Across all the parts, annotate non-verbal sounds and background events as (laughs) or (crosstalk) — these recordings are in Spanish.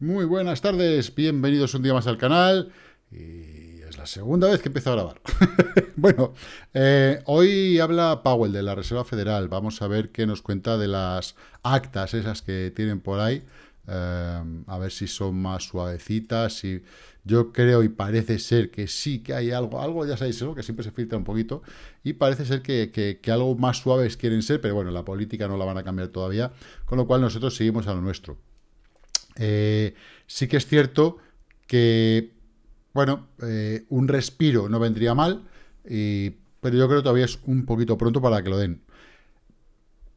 Muy buenas tardes, bienvenidos un día más al canal. Y es la segunda vez que empiezo a grabar. (laughs) bueno, eh, hoy habla Powell de la Reserva Federal. Vamos a ver qué nos cuenta de las actas esas que tienen por ahí. Eh, a ver si son más suavecitas. Yo creo y parece ser que sí que hay algo, algo ya sabéis eso, que siempre se filtra un poquito, y parece ser que, que, algo más suaves quieren ser, pero bueno, la política no la van a cambiar todavía, con lo cual nosotros seguimos a lo nuestro. Eh, sí que es cierto que, bueno, eh, un respiro no vendría mal, pero yo creo que todavía es un poquito pronto para que lo den.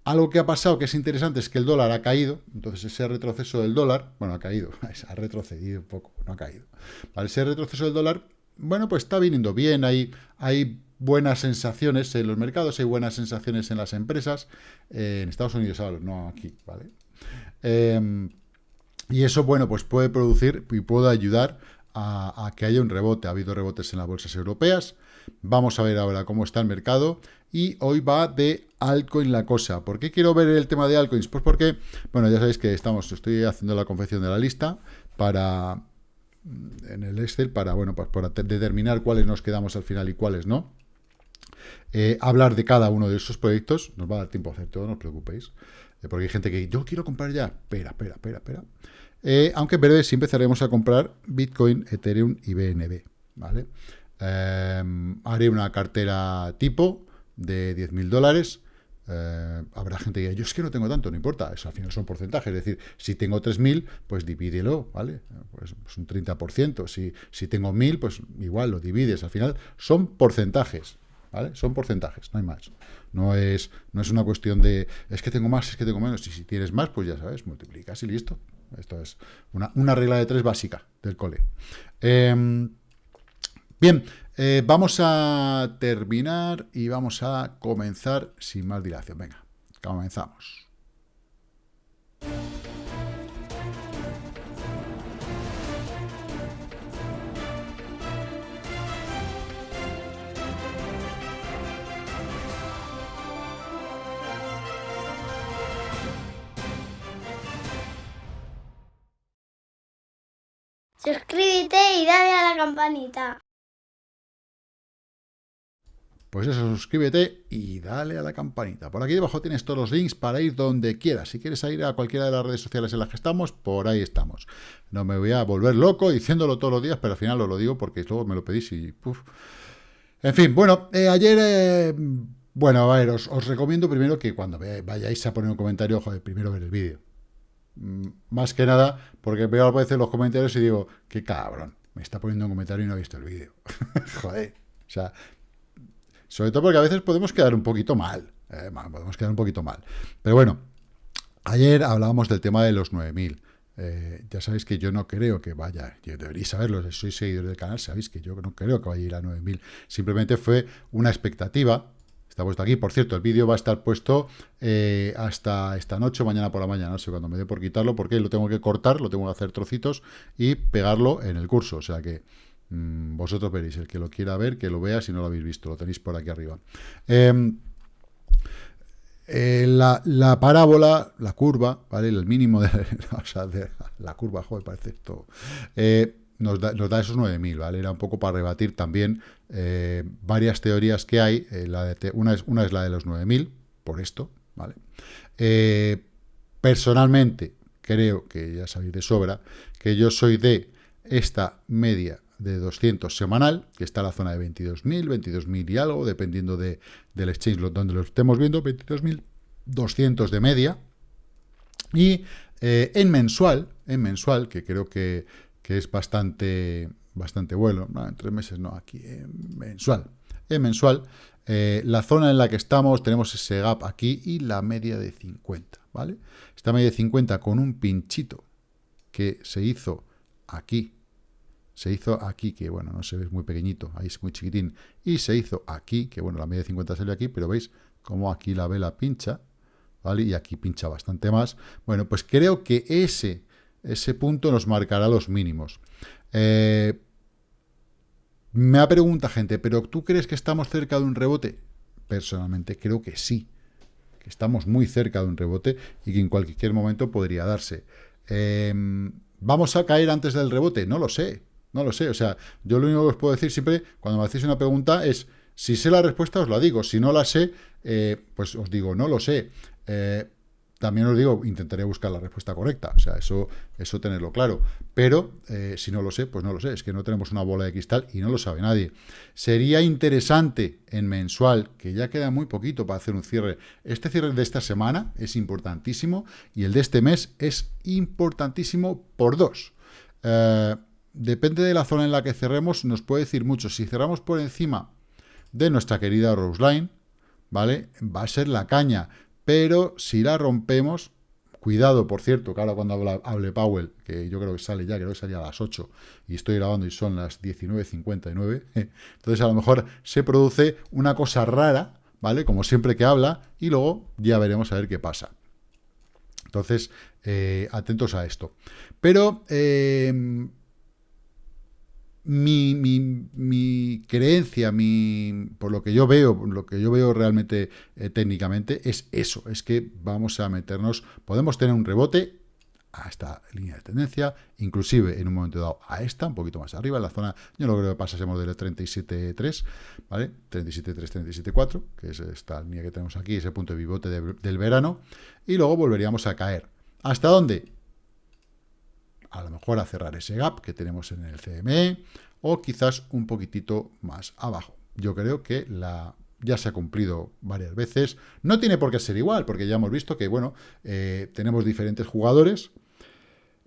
Algo que ha pasado que es interesante es que el dólar ha caído, entonces ese retroceso del dólar, bueno, ha caído, (laughs) ha retrocedido un poco, no ha caído. Vale, ese retroceso del dólar, bueno, pues está viniendo bien, hay, hay buenas sensaciones en los mercados, hay buenas sensaciones en las empresas, eh, en Estados Unidos, no aquí, ¿vale? Eh, y eso, bueno, pues puede producir y puede ayudar a, que haya un rebote. Ha habido rebotes en las bolsas europeas. Vamos a ver ahora cómo está el mercado. Y hoy va de altcoin la cosa. ¿Por qué quiero ver el tema de altcoins? Pues porque, bueno, ya sabéis que estamos, estoy haciendo la confección de la lista para en el Excel para, bueno, pues para determinar cuáles nos quedamos al final y cuáles no. Eh, hablar de cada uno de esos proyectos. Nos va a dar tiempo a hacer todo, no os preocupéis. Eh, porque hay gente que yo quiero comprar ya. Espera, espera, espera, espera. Eh, aunque en breve sí empezaremos a comprar Bitcoin, Ethereum y BNB. ¿vale? Eh, haré una cartera tipo de 10.000 dólares. Eh, habrá gente que diga, yo es que no tengo tanto, no importa, eso al final son porcentajes, es decir, si tengo 3.000, pues divídelo, ¿vale? Pues, pues un 30%, si, si tengo 1.000, pues igual lo divides, al final son porcentajes, ¿vale? Son porcentajes, no hay más. No es, no es una cuestión de, es que tengo más, es que tengo menos, y si tienes más, pues ya sabes, multiplicas y listo, esto es una, regla de tres básica del cole. Em, bien, eh, vamos a terminar y vamos a comenzar sin más dilación. Venga, comenzamos. Suscríbete y dale a la campanita. Pues eso, suscríbete y dale a la campanita. Por aquí debajo tienes todos los links para ir donde quieras. Si quieres ir a cualquiera de las redes sociales en las que estamos, por ahí estamos. No me voy a volver loco diciéndolo todos los días, pero al final os lo digo porque luego me lo pedís y... En fin, bueno, eh, ayer... Eh, bueno, a ver, os, recomiendo primero que cuando vayáis a poner un comentario, joder, primero ver el vídeo. Mm, más que nada, porque veo a veces los comentarios y digo, qué cabrón, me está poniendo un comentario y no ha visto el vídeo. (laughs) Joder. O sea, sobre todo porque a veces podemos quedar un poquito mal. Eh, podemos quedar un poquito mal. Pero bueno, ayer hablábamos del tema de los 9000. Eh, ya sabéis que yo no creo que vaya, yo deberíais saberlo, si sois seguidores del canal, sabéis que yo no creo que vaya a ir a 9000. Simplemente fue una expectativa Está puesto aquí. Por cierto, el vídeo va a estar puesto eh, hasta esta noche o mañana por la mañana. No sé cuándo me dé por quitarlo, porque lo tengo que cortar, lo tengo que hacer trocitos y pegarlo en el curso. O sea que mm, vosotros veréis. El que lo quiera ver, que lo vea si no lo habéis visto. Lo tenéis por aquí arriba. Em, eh, la, parábola, la curva, ¿vale? El mínimo de (laughs) la curva, joder, parece esto. Eh, nos da, esos 9.000, ¿vale? Era un poco para rebatir también eh, varias teorías que hay. Eh, la de, una, es, la de los 9.000, por esto, ¿vale? Eh, personalmente, creo que ya sabéis de sobra, que yo soy de esta media de 200 semanal, que está la zona de 22.000, 22.000 y algo, dependiendo de, del exchange donde lo estemos viendo, 22.200 de media. Y en mensual, en mensual, que creo que es bastante, bastante bueno, en tres meses no, aquí en mensual. En mensual, eh, la zona en la que estamos, tenemos ese gap aquí y la media de 50, ¿vale? Esta media de 50 con un pinchito que se hizo aquí, se hizo aquí, que bueno, no se ve, muy pequeñito, ahí es muy chiquitín, y se hizo aquí, que bueno, la media de 50 salió aquí, pero veis cómo aquí la vela pincha, ¿vale? Y aquí pincha bastante más. Bueno, pues creo que ese ese punto nos marcará los mínimos. Eh, me ha preguntado gente, ¿pero tú crees que estamos cerca de un rebote? Personalmente creo que sí, que estamos muy cerca de un rebote y que en cualquier momento podría darse. Em, ¿Vamos a caer antes del rebote? No lo sé, no lo sé. O sea, yo lo único que os puedo decir siempre cuando me hacéis una pregunta es, si sé la respuesta os la digo, si no la sé, eh, pues os digo, no lo sé. También os digo, intentaré buscar la respuesta correcta, o sea, eso, eso tenerlo claro. Pero, eh, si no lo sé, pues no lo sé, es que no tenemos una bola de cristal y no lo sabe nadie. Sería interesante en mensual, que ya queda muy poquito para hacer un cierre. Este cierre de esta semana es importantísimo y el de este mes es importantísimo por dos. Eh, depende de la zona en la que cerremos, nos puede decir mucho. Si cerramos por encima de nuestra querida Rose Line, ¿vale? Va a ser la caña pero si la rompemos, cuidado, por cierto, que ahora cuando hable Powell, que yo creo que sale ya, creo que salía a las 8, y estoy grabando y son las 19.59, (laughs) entonces a lo mejor se produce una cosa rara, ¿vale? Como siempre que habla, y luego ya veremos a ver qué pasa. Entonces, eh, atentos a esto. Pero, eh, mi, mi, creencia, mi, por lo que yo veo, lo que yo veo realmente eh, técnicamente, es eso, es que vamos a meternos, podemos tener un rebote a esta línea de tendencia, inclusive en un momento dado a esta, un poquito más arriba, en la zona, yo no creo que pasásemos del 37.3, ¿vale? 37.3, 37.4, que es esta línea que tenemos aquí, ese punto de pivote del verano, y luego volveríamos a caer. ¿Hasta dónde? A lo mejor a cerrar ese gap que tenemos en el CME o quizás un poquitito más abajo. Yo creo que la, ya se ha cumplido varias veces. No tiene por qué ser igual, porque ya hemos visto que, bueno, eh, tenemos diferentes jugadores.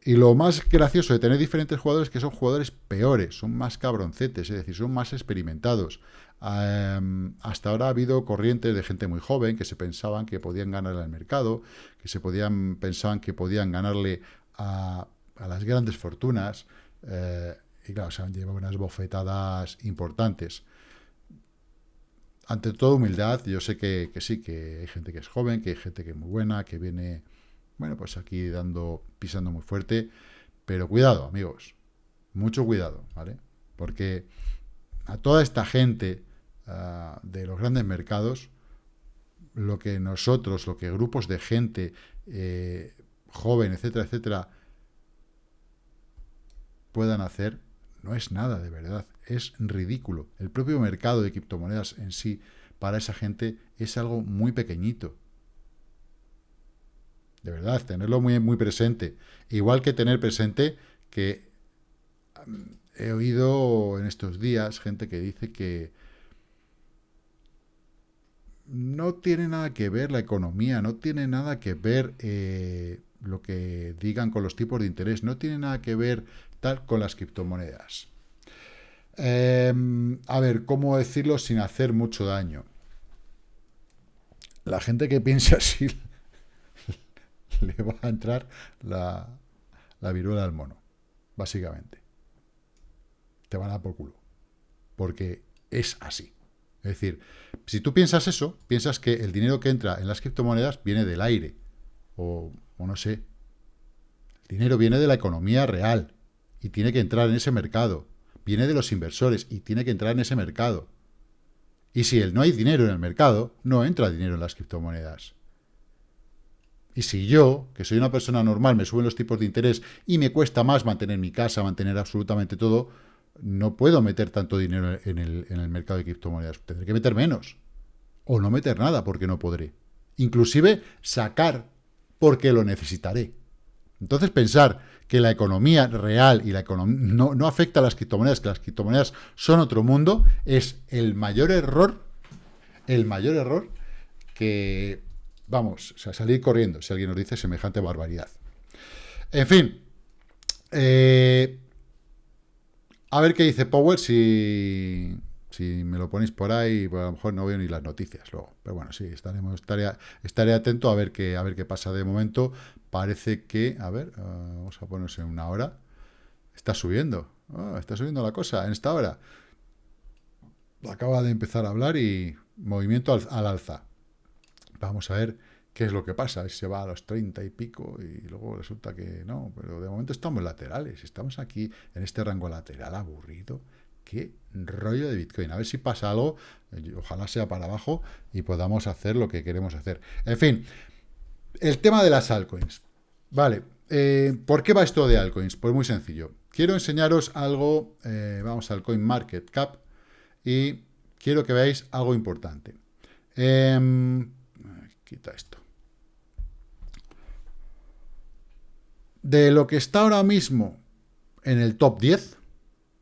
Y lo más gracioso de tener diferentes jugadores es que son jugadores peores, son más cabroncetes, es decir, son más experimentados. hasta ahora ha habido corrientes de gente muy joven que se pensaban que podían ganarle al mercado, que se podían, pensaban que podían ganarle a a las grandes fortunas, eh, y claro, se han llevado unas bofetadas importantes. Ante toda humildad, yo sé que, sí, que hay gente que es joven, que hay gente que es muy buena, que viene, bueno, pues aquí dando, pisando muy fuerte, pero cuidado, amigos, mucho cuidado, ¿vale? Porque a toda esta gente ah, de los grandes mercados, lo que nosotros, lo que grupos de gente eh, joven, etcétera, etcétera, puedan hacer, no es nada de verdad, es ridículo. El propio mercado de criptomonedas en sí, para esa gente, es algo muy pequeñito. De verdad, tenerlo muy, muy presente. Igual que tener presente que mm, he oído en estos días gente que dice que no tiene nada que ver la economía, no tiene nada que ver eh, lo que digan con los tipos de interés, no tiene nada que ver con las criptomonedas. Em, a ver, ¿cómo decirlo sin hacer mucho daño? La gente que piense así (laughs) le va a entrar la, la viruela del mono, básicamente. Te van a dar por culo. Porque es así. Es decir, si tú piensas eso, piensas que el dinero que entra en las criptomonedas viene del aire. O no sé. El dinero viene de la economía real y tiene que entrar en ese mercado. Viene de los inversores y tiene que entrar en ese mercado. Y si no hay dinero en el mercado, no entra dinero en las criptomonedas. Y si yo, que soy una persona normal, me suben los tipos de interés y me cuesta más mantener mi casa, mantener absolutamente todo, no puedo meter tanto dinero en el, en el mercado de criptomonedas. Tendré que meter menos. O no meter nada porque no podré. Inclusive sacar porque lo necesitaré. Entonces pensar que la economía real y la economía no, no, afecta a las criptomonedas, que las criptomonedas son otro mundo, es el mayor error, el mayor error que, vamos, o salir corriendo si alguien nos dice semejante barbaridad. En fin, eh, a ver qué dice Powell si, si me lo ponéis por ahí, pues a lo mejor no veo ni las noticias luego. Pero bueno, sí, estaremos, estaré, estaré atento a ver qué, a ver qué pasa de momento parece que, a ver, ah, vamos a ponerse en una hora, está subiendo, ah, está subiendo la cosa en esta hora. Acaba de empezar a hablar y movimiento al, alza. Vamos a ver qué es lo que pasa, se va a los 30 y pico y luego resulta que no, pero de momento estamos laterales, estamos aquí en este rango lateral aburrido, qué rollo de Bitcoin, a ver si pasa algo, ojalá sea para abajo y podamos hacer lo que queremos hacer. En fin, el tema de las altcoins. Vale, eh, ¿por qué va esto de altcoins? Pues muy sencillo. Quiero enseñaros algo, eh, vamos al CoinMarketCap, y quiero que veáis algo importante. Em, quita esto. De lo que está ahora mismo en el top 10,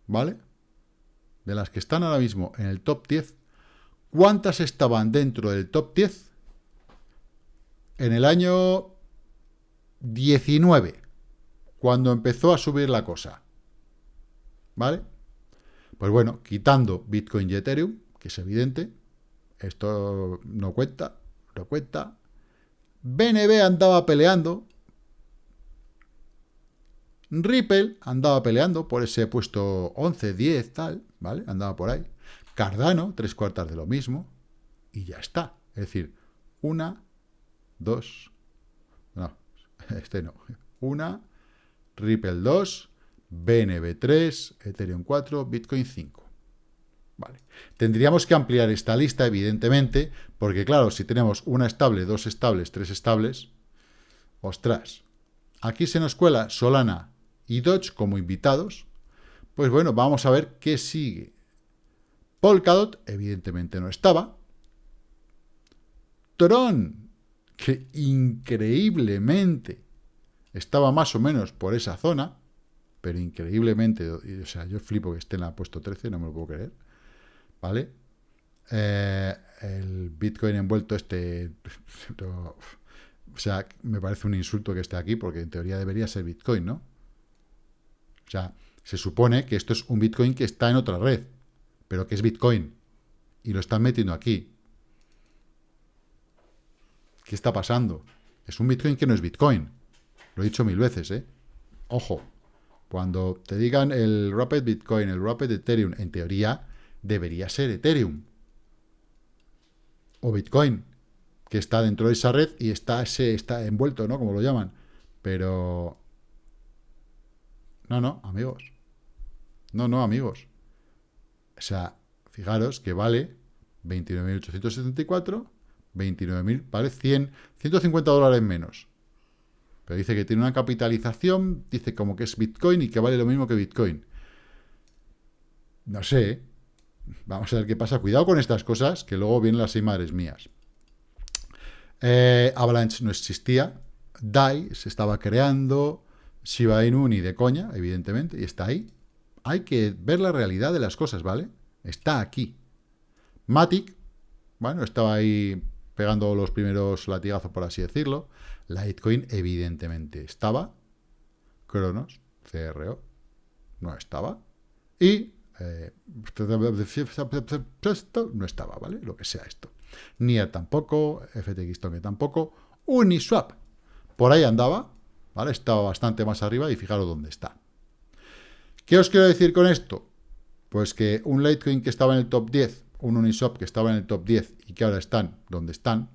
¿vale? De las que están ahora mismo en el top 10, ¿cuántas estaban dentro del top 10? En el año 19, cuando empezó a subir la cosa. ¿Vale? Pues bueno, quitando Bitcoin y Ethereum, que es evidente, esto no cuenta, no cuenta. BNB andaba peleando. Ripple andaba peleando por ese puesto 11, 10, tal, ¿vale? Andaba por ahí. Cardano, tres cuartas de lo mismo. Y ya está. Es decir, una, dos, no, (laughs) este no. Una, Ripple 2, BNB 3, Ethereum 4, Bitcoin 5. Vale. Tendríamos que ampliar esta lista, evidentemente, porque claro, si tenemos una estable, dos estables, tres estables, ostras, aquí se nos cuela Solana y Dodge como invitados, pues bueno, vamos a ver qué sigue. Polkadot, evidentemente no estaba. Tron, que increíblemente estaba más o menos por esa zona, pero increíblemente, o sea, yo flipo que esté en la puesto 13, no me lo puedo creer. ¿vale? Eh, el Bitcoin envuelto este... (laughs) o sea, me parece un insulto que esté aquí, porque en teoría debería ser Bitcoin, ¿no? O sea, se supone que esto es un Bitcoin que está en otra red, pero que es Bitcoin, y lo están metiendo aquí. ¿Qué está pasando? Es un Bitcoin que no es Bitcoin. Lo he dicho mil veces, ¿eh? Ojo, cuando te digan el Rapid Bitcoin, el Rapid Ethereum, en teoría, debería ser Ethereum o Bitcoin, que está dentro de esa red y está, ese, está envuelto, ¿no? Como lo llaman. Pero... No, no, amigos. No, no, amigos. O sea, fijaros que vale 29.874, 29.000, vale 100, 150 dólares menos. Pero dice que tiene una capitalización, dice como que es Bitcoin y que vale lo mismo que Bitcoin. No sé, Vamos a ver qué pasa. Cuidado con estas cosas, que luego vienen las seis madres mías. Eh, Avalanche no existía. DAI se estaba creando. Shiba Inu ni de coña, evidentemente, y está ahí. Hay que ver la realidad de las cosas, ¿vale? Está aquí. Matic, bueno, estaba ahí pegando los primeros latigazos, por así decirlo. Litecoin, evidentemente, estaba. Cronos, CRO, no estaba. Y eh, no estaba, ¿vale? Lo que sea esto. NIR tampoco, FTX Token tampoco, Uniswap, por ahí andaba, ¿vale? Estaba bastante más arriba y fijaros dónde está. ¿Qué os quiero decir con esto? Pues que un Litecoin que estaba en el top 10, un Uniswap que estaba en el top 10 y que ahora están donde están,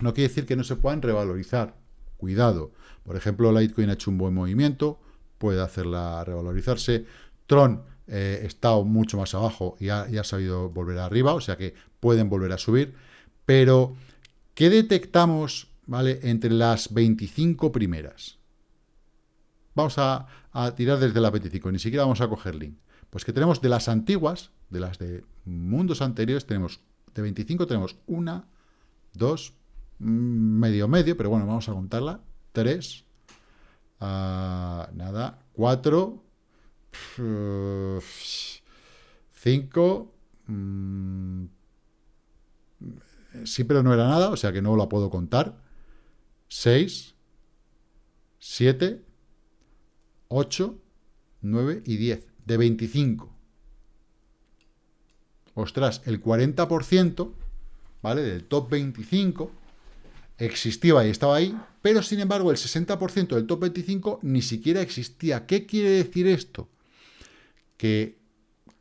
no quiere decir que no se puedan revalorizar. Cuidado. Por ejemplo, Litecoin ha hecho un buen movimiento, puede hacerla revalorizarse. Tron eh, está mucho más abajo y ha, sabido volver arriba, o sea que pueden volver a subir. Pero, ¿qué detectamos ¿vale? entre las 25 primeras? Vamos a, tirar desde las 25, ni siquiera vamos a coger link. Pues que tenemos de las antiguas, de las de mundos anteriores, tenemos de 25 tenemos una, dos, mm, medio medio, pero bueno, vamos a contarla, tres, ah, nada, cuatro, 5. Mm, sí, pero no era nada, o sea que no la puedo contar. 6, 7, 8, 9 y 10. De 25. Ostras, el 40%, ¿vale? Del top 25 existía y estaba ahí, pero sin embargo el 60% del top 25 ni siquiera existía. ¿Qué quiere decir esto? que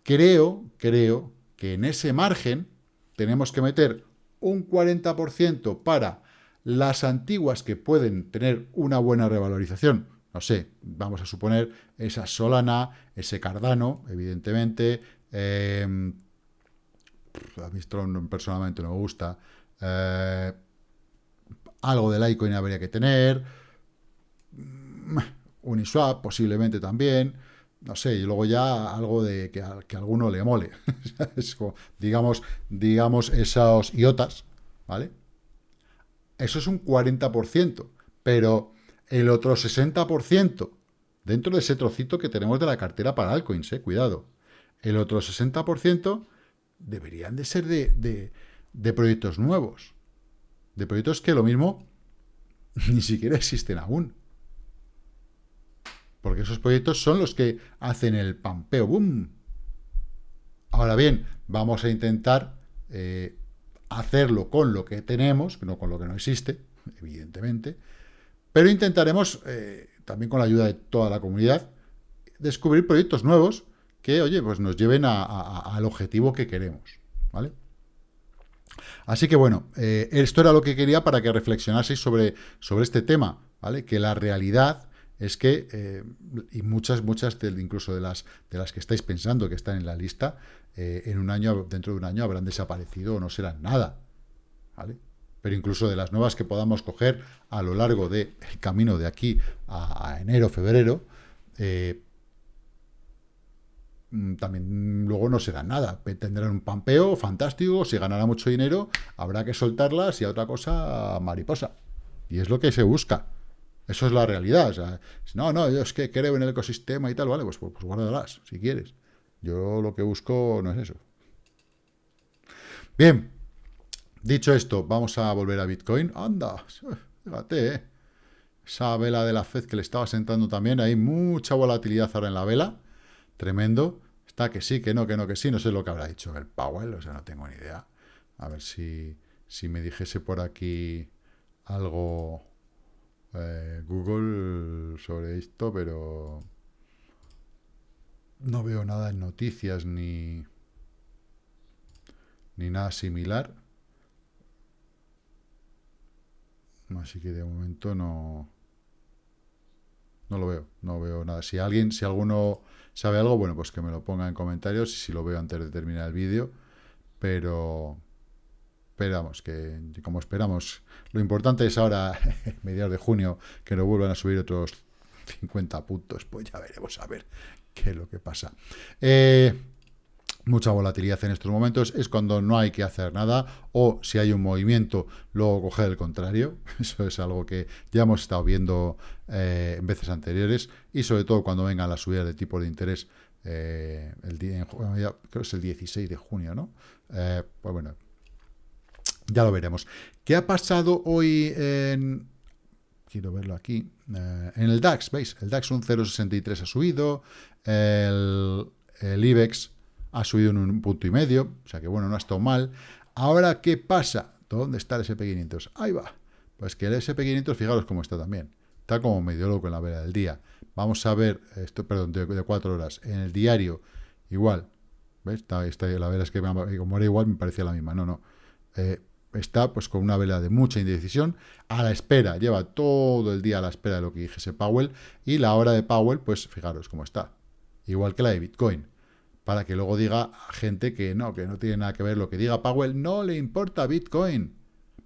creo, creo que en ese margen tenemos que meter un 40% para las antiguas que pueden tener una buena revalorización. No sé, vamos a suponer esa Solana, ese Cardano, evidentemente. Eh, a mí personalmente no me gusta. Eh, algo de Litecoin habría que tener. mm, Uniswap posiblemente también, no sé, y luego ya algo de que a, que alguno le mole. (laughs) digamos, digamos, esos IOTAS, ¿vale? Eso es un 40%, pero el otro 60%, dentro de ese trocito que tenemos de la cartera para altcoins, eh, cuidado, el otro 60% deberían de ser de, de proyectos nuevos, de proyectos que lo mismo (laughs) ni siquiera existen aún. Porque esos proyectos son los que hacen el pampeo, ¡boom! Ahora bien, vamos a intentar eh, hacerlo con lo que tenemos, no con lo que no existe, evidentemente, pero intentaremos, eh, también con la ayuda de toda la comunidad, descubrir proyectos nuevos que, oye, pues nos lleven al objetivo que queremos, ¿vale? Así que bueno, eh, esto era lo que quería para que reflexionaseis sobre, sobre este tema, ¿vale? Que la realidad es que, eh, y muchas, muchas incluso de las, de las que estáis pensando que están en la lista, eh, en un año, dentro de un año habrán desaparecido o no serán nada, ¿vale? Pero incluso de las nuevas que podamos coger a lo largo del camino de aquí a, enero, febrero, eh, mm, también luego no serán nada. Tendrán un pampeo fantástico, si ganará mucho dinero, habrá que soltarlas y a otra cosa mariposa. Y es lo que se busca. Eso es la realidad. No, no, yo es que creo en el ecosistema y tal, vale, pues, pues, pues guárdalas, si quieres. Yo lo que busco no es eso. Bien, dicho esto, vamos a volver a Bitcoin. Anda, fíjate, ¿eh? esa vela de la Fed que le estaba sentando también, hay mucha volatilidad ahora en la vela, tremendo. Está que sí, que no, que no, que sí, no sé lo que habrá dicho el Powell, o sea, no tengo ni idea. A ver si, si me dijese por aquí algo eh, Google sobre esto, pero no veo nada en noticias ni, ni nada similar. Así que de momento no, no lo veo, no veo nada. Si alguien, si alguno sabe algo, bueno, pues que me lo ponga en comentarios y si lo veo antes de terminar el vídeo. Pero, esperamos que, como esperamos, lo importante es ahora, (laughs) mediados de junio, que nos vuelvan a subir otros 50 puntos, pues ya veremos a ver qué es lo que pasa. Eh, mucha volatilidad en estos momentos, es cuando no hay que hacer nada, o si hay un movimiento, luego coger el contrario, (laughs) eso es algo que ya hemos estado viendo eh, en veces anteriores, y sobre todo cuando vengan las subidas de tipo de interés, eh, el día, creo que es el 16 de junio, ¿no? pues bueno, ya lo veremos. ¿Qué ha pasado hoy en... Quiero verlo aquí. Eh, en el DAX, ¿veis? El DAX un 0,63 ha subido. El, el IBEX ha subido en un punto y medio. O sea que, bueno, no ha estado mal. Ahora, ¿qué pasa? ¿Dónde está el SP500? Ahí va. Pues que el SP500, fijaros cómo está también. Está como medio loco en la vela del día. Vamos a ver, esto, perdón, de, cuatro horas. En el diario, igual. ¿Ves? Está, la vela es que como era igual, me parecía la misma. No, no. Eh, está pues con una vela de mucha indecisión, a la espera, lleva todo el día a la espera de lo que dijese Powell, y la hora de Powell, pues fijaros cómo está, igual que la de Bitcoin, para que luego diga a gente que no, que no tiene nada que ver lo que diga Powell, no le importa Bitcoin,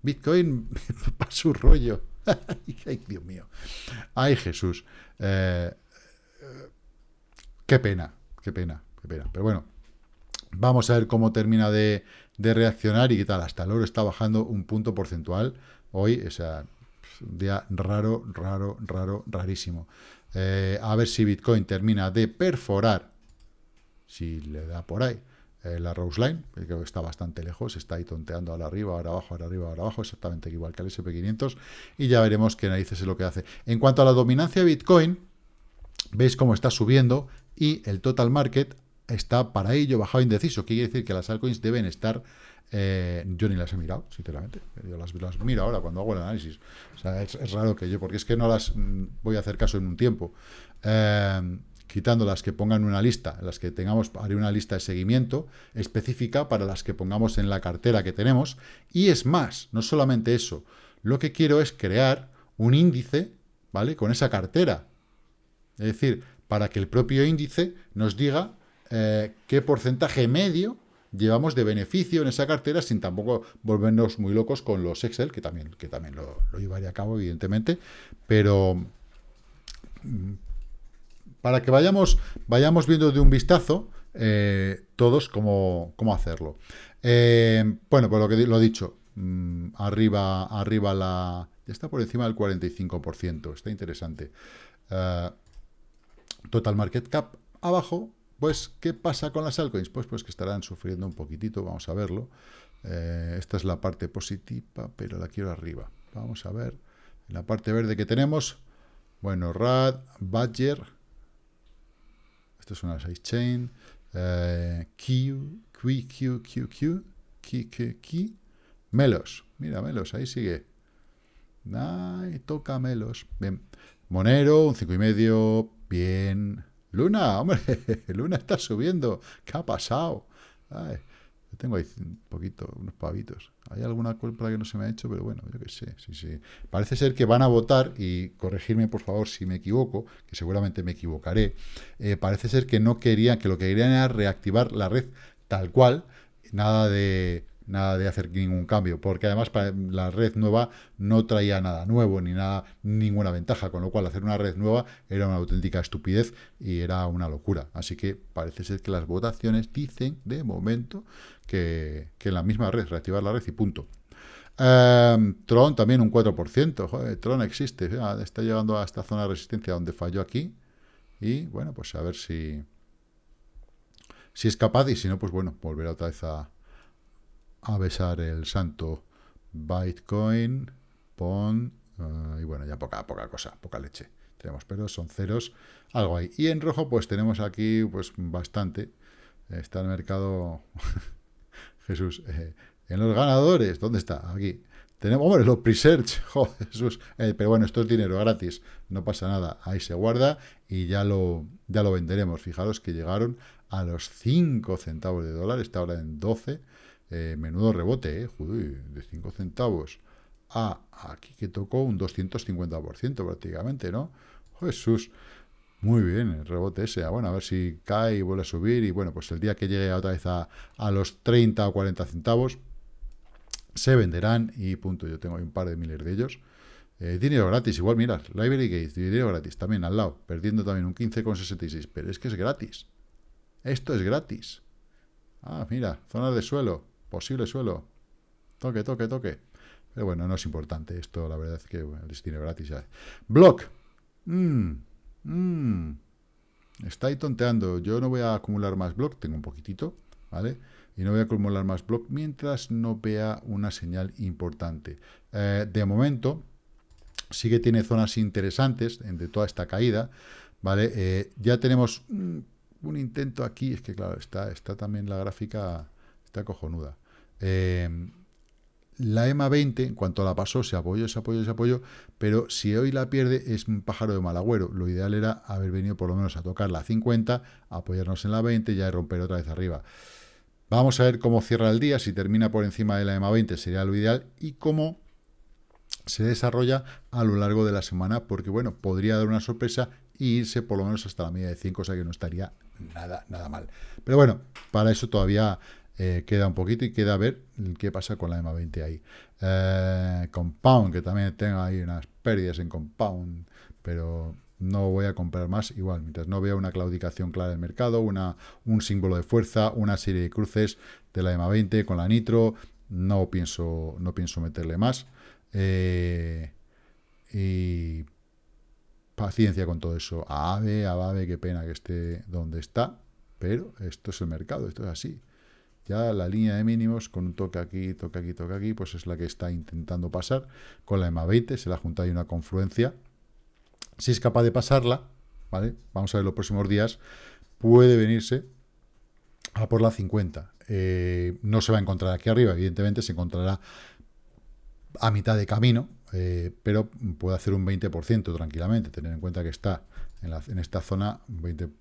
Bitcoin (laughs) para su rollo, (laughs) ay Dios mío, ay Jesús, eh, qué pena, qué pena, qué pena, pero bueno, vamos a ver cómo termina de reaccionar y qué tal. Hasta el oro está bajando un punto porcentual hoy, o sea, un día raro, raro, raro, rarísimo. Eh, a ver si Bitcoin termina de perforar, si le da por ahí, eh, la Rose Line, que está bastante lejos, está ahí tonteando ahora arriba, ahora abajo, ahora arriba, ahora abajo, exactamente igual que el SP500, y ya veremos qué narices es lo que hace. En cuanto a la dominancia de Bitcoin, veis cómo está subiendo y el total market está para ello bajado indeciso. Quiere decir que las altcoins deben estar... Eh, yo ni las he mirado, sinceramente. Yo las, miro ahora cuando hago el análisis. O sea, es, raro que yo, porque es que no las mm, voy a hacer caso en un tiempo. Eh, quitando las que pongan una lista, las que tengamos, haré una lista de seguimiento específica para las que pongamos en la cartera que tenemos. Y es más, no solamente eso, lo que quiero es crear un índice, ¿vale? Con esa cartera. Es decir, para que el propio índice nos diga eh, qué porcentaje medio llevamos de beneficio en esa cartera sin tampoco volvernos muy locos con los Excel, que también, que también lo, llevaría a cabo, evidentemente, pero, para que vayamos, vayamos viendo de un vistazo eh, todos cómo, cómo hacerlo. Eh, bueno, pues lo que lo dicho, mm, arriba, arriba la... Ya está por encima del 45%, está interesante. Total Market Cap abajo, pues, ¿qué pasa con las altcoins? Pues, pues que estarán sufriendo un poquitito, vamos a verlo. esta es la parte positiva, pero la quiero arriba. Vamos a ver. En la parte verde que tenemos, bueno, RAD, Badger, esto es una sidechain, eh, Q, Q, Q, Q, Q, Q, Q, Melos, mira Melos, ahí sigue. Ay, toca Melos. Bien. Monero, un cinco y medio, bien. Luna, hombre, (laughs) Luna está subiendo. ¿Qué ha pasado? Ay, tengo ahí un poquito, unos pavitos. Hay alguna culpa que no se me ha hecho, pero bueno, yo qué sé, sí, sí. Parece ser que van a votar, y corregirme por favor si me equivoco, que seguramente me equivocaré, eh, parece ser que no querían, que lo que querían era reactivar la red tal cual, nada de nada de hacer ningún cambio, porque además la red nueva no traía nada nuevo, ni nada, ninguna ventaja, con lo cual hacer una red nueva era una auténtica estupidez y era una locura. Así que parece ser que las votaciones dicen, de momento, que, que la misma red, reactivar la red y punto. Em, Tron también un 4%, joder, Tron existe, está llegando a esta zona de resistencia donde falló aquí, y bueno, pues a ver si, si es capaz, y si no, pues bueno, volverá otra vez a, a besar el santo Bitcoin, PON, eh, y bueno, ya poca, poca cosa, poca leche. Tenemos pero son ceros, algo ahí. Y en rojo, pues tenemos aquí, pues bastante. Está el mercado, (laughs) Jesús, eh, en los ganadores, ¿dónde está? Aquí. Tenemos, hombre, los pre-search, (laughs) Jesús. Eh, pero bueno, esto es dinero gratis, no pasa nada. Ahí se guarda y ya lo, ya lo venderemos. Fijaros que llegaron a los 5 centavos de dólar, está ahora en 12 eh, menudo rebote, ¿eh? de 5 centavos a aquí que tocó un 250% prácticamente, ¿no? Jesús, muy bien el rebote ese. Ah, bueno, a ver si cae y vuelve a subir. Y bueno, pues el día que llegue otra vez a, los 30 o 40 centavos, se venderán y punto. Yo tengo un par de miles de ellos. Eh, dinero gratis, igual, mira, Library Gates, dinero gratis, también al lado, perdiendo también un 15,66. Pero es que es gratis. Esto es gratis. Ah, mira, zona de suelo, posible suelo. Toque, toque, toque. Pero bueno, no es importante. Esto, la verdad es que bueno, destino gratis ya. Block. Mm, mm. Está ahí tonteando. Yo no voy a acumular más block. Tengo un poquitito, ¿vale? Y no voy a acumular más block mientras no vea una señal importante. Eh, de momento, sí que tiene zonas interesantes de toda esta caída, ¿vale? Eh, ya tenemos un, un intento aquí. Es que, claro, está, está también la gráfica Está cojonuda. Eh, la EMA 20, en cuanto la pasó, se apoyó, se apoyó, se apoyó, pero si hoy la pierde es un pájaro de mal agüero. Lo ideal era haber venido por lo menos a tocar la 50, apoyarnos en la 20 y ya romper otra vez arriba. Vamos a ver cómo cierra el día, si termina por encima de la EMA 20 sería lo ideal y cómo se desarrolla a lo largo de la semana, porque bueno, podría dar una sorpresa e irse por lo menos hasta la media de 5, o sea que no estaría nada, nada mal. Pero bueno, para eso todavía eh, queda un poquito y queda a ver qué pasa con la EMA 20 ahí. Eh, compound, que también tengo ahí unas pérdidas en Compound, pero no voy a comprar más igual, mientras no vea una claudicación clara del mercado, una, un símbolo de fuerza, una serie de cruces de la EMA 20 con la Nitro, no pienso, no pienso meterle más. Eh, y paciencia con todo eso. A AVE, AVE, qué pena que esté donde está, pero esto es el mercado, esto es así. Ya la línea de mínimos con un toque aquí, toque aquí, toque aquí, pues es la que está intentando pasar. Con la EMA 20 se la junta ahí una confluencia. Si es capaz de pasarla, ¿vale? Vamos a ver los próximos días, puede venirse a por la 50. Eh, no se va a encontrar aquí arriba, evidentemente se encontrará a mitad de camino, eh, pero puede hacer un 20% tranquilamente, tener en cuenta que está en, en esta zona, 20%,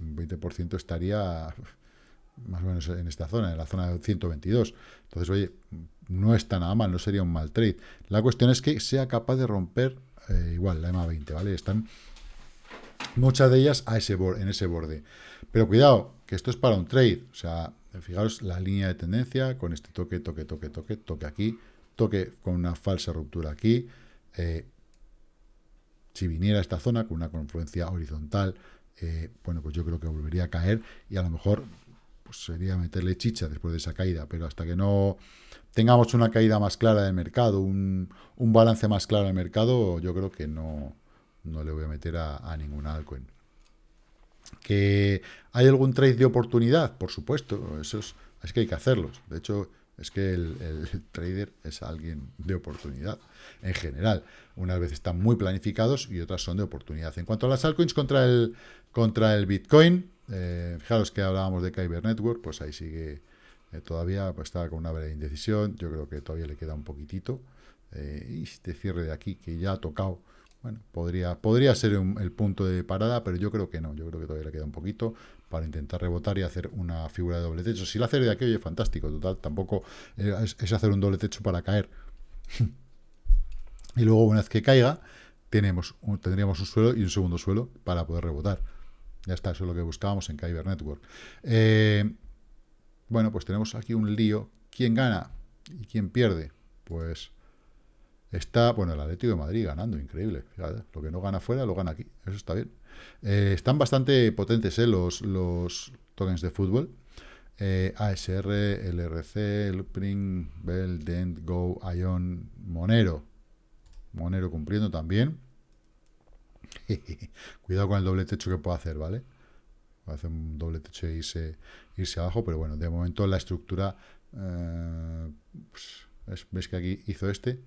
20 (laughs) estaría más o menos en esta zona, en la zona de 122. Entonces, oye, no está nada mal, no sería un mal trade. La cuestión es que sea capaz de romper eh, igual la EMA 20, ¿vale? Están muchas de ellas a ese en ese borde. Pero cuidado, que esto es para un trade. O sea, fijaros la línea de tendencia con este toque, toque, toque, toque, toque aquí, toque con una falsa ruptura aquí. Eh, Si viniera a esta zona con una confluencia horizontal, eh, bueno, pues yo creo que volvería a caer y a lo mejor pues sería meterle chicha después de esa caída, pero hasta que no tengamos una caída más clara del mercado, un, balance más claro del mercado, yo creo que no, no le voy a meter a, a ninguna altcoin. ¿Que hay algún trade de oportunidad? Por supuesto, eso es, es que hay que hacerlos. De hecho, es que el, (laughs) trader es alguien de oportunidad, en general. Unas veces están muy planificados y otras son de oportunidad. En cuanto a las altcoins contra el, contra el Bitcoin, eh, fijaros que hablábamos de Kyber Network, pues ahí sigue eh, todavía, pues está con una breve indecisión. Yo creo que todavía le queda un poquitito. Eh, y este cierre de aquí, que ya ha tocado bueno, podría, podría ser el punto de parada, pero yo creo que no. Yo creo que todavía le queda un poquito para intentar rebotar y hacer una figura de doble techo. Si la hace de aquí, oye, fantástico, total. Tampoco es, hacer un doble techo para caer. (laughs) y luego, una vez que caiga, tenemos tendríamos un suelo y un segundo suelo para poder rebotar. Ya está, eso es lo que buscábamos en Kyber Network. Eh, bueno, pues tenemos aquí un lío. ¿Quién gana y quién pierde? Pues Está, bueno, el Atlético de Madrid ganando, increíble. lo que no gana fuera, lo gana aquí. Eso está bien. Eh, están bastante potentes eh, los, los tokens de fútbol. ASR, LRC, Loopring, Bell, Dent, Go, Ion, Monero. Monero cumpliendo también. (laughs) Cuidado con el doble techo que puedo hacer, ¿vale? Va a hacer un doble techo e irse, irse abajo, pero bueno, de momento la estructura... Pues, ¿Ves que aquí hizo este?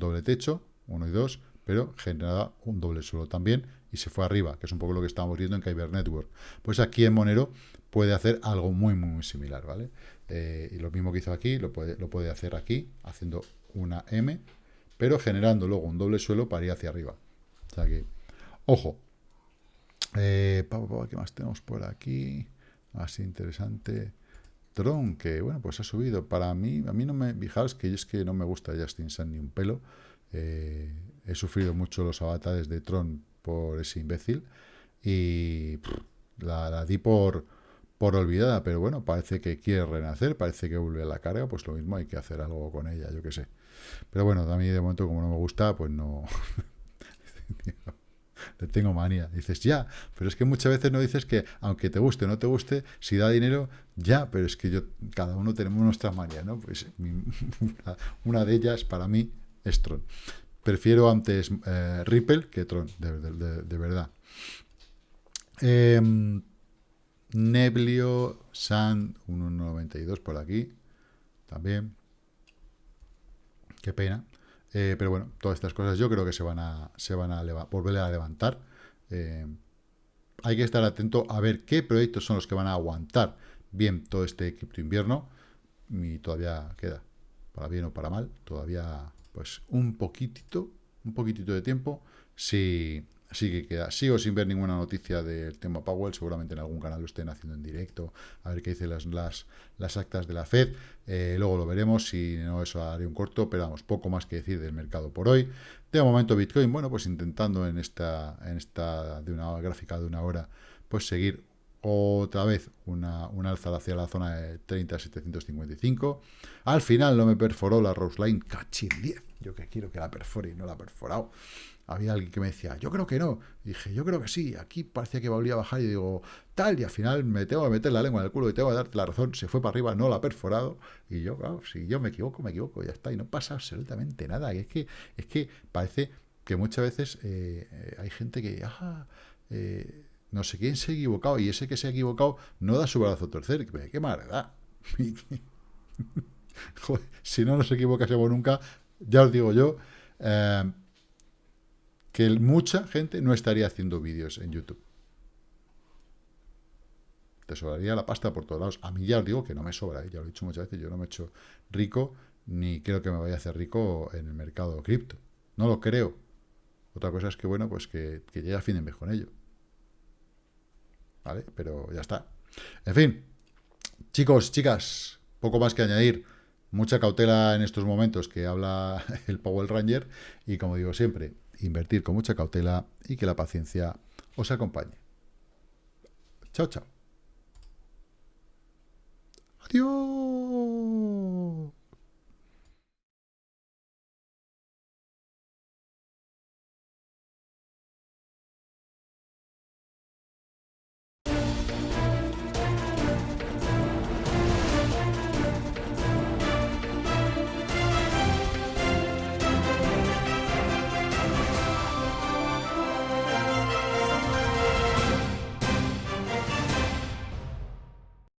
doble techo, uno y dos, pero generaba un doble suelo también y se fue arriba, que es un poco lo que estábamos viendo en Kyber Network. Pues aquí en Monero puede hacer algo muy, muy similar, ¿vale? Eh, y lo mismo que hizo aquí, lo puede, lo puede hacer aquí, haciendo una M, pero generando luego un doble suelo para ir hacia arriba. O sea que, ojo. Eh, ¿Qué más tenemos por aquí? Así interesante. Tron, que bueno, pues ha subido. Para mí, a mí no me, fijaos que es que no me gusta Justin Sun ni un pelo. Eh, he sufrido mucho los avatares de Tron por ese imbécil y la, di por, por olvidada, pero bueno, parece que quiere renacer, parece que vuelve a la carga, pues lo mismo hay que hacer algo con ella, yo qué sé. Pero bueno, a mí de momento como no me gusta, pues no... (laughs) le tengo manía. Dices, ya, pero es que muchas veces no dices que, aunque te guste o no te guste, si da dinero, ya, pero es que yo, cada uno tenemos nuestra manía, ¿no? Pues (laughs) una, de ellas, para mí, es Tron. Prefiero antes eh, Ripple que Tron, de, verdad. Em, Neblio San 1.92 por aquí, también. Qué pena. Eh, pero bueno, todas estas cosas yo creo que se van a, se van a volver a levantar. Eh, hay que estar atento a ver qué proyectos son los que van a aguantar bien todo este cripto invierno. Y todavía queda, para bien o para mal, todavía pues un poquitito, un poquitito de tiempo. Si, Así que queda, sigo sin ver ninguna noticia del tema Powell, seguramente en algún canal lo estén haciendo en directo, a ver qué dicen las, las, las actas de la Fed, eh, luego lo veremos, si no eso haré un corto, pero vamos, poco más que decir del mercado por hoy. De momento Bitcoin, bueno, pues intentando en esta, en esta de una gráfica de una hora, pues seguir otra vez una, una alza hacia la zona de 30.755. Al final no me perforó la Rose Line, cachín 10. Yo que quiero que la perfore y no la ha perforado había alguien que me decía, yo creo que no. dije, yo creo que sí. Aquí parecía que volvía a bajar y digo, tal, y al final me tengo que meter la lengua en el culo y tengo que darte la razón. Se fue para arriba, no la ha perforado. Y yo, si yo me equivoco, me equivoco, ya está. Y no pasa absolutamente nada. Y es que, es que parece que muchas veces eh, eh, hay gente que, ah, eh, no sé quién se ha equivocado, y ese que se ha equivocado no da su brazo a torcer. Qué maldad. (laughs) si no nos equivocásemos nunca, ya os digo yo, que mucha gente no estaría haciendo vídeos en YouTube. Te sobraría la pasta por todos lados. A mí ya os digo que no me sobra, ¿eh? ya lo he dicho muchas veces, yo no me he hecho rico, ni creo que me vaya a hacer rico en el mercado cripto. No lo creo. Otra cosa es que, bueno, pues que, que ya fin de con ello. ¿Vale? Pero ya está. En fin, chicos, chicas, poco más que añadir. Mucha cautela en estos momentos que habla (laughs) el Power Ranger. Y como digo siempre, invertir con mucha cautela y que la paciencia os acompañe. Chao, chao. Adiós.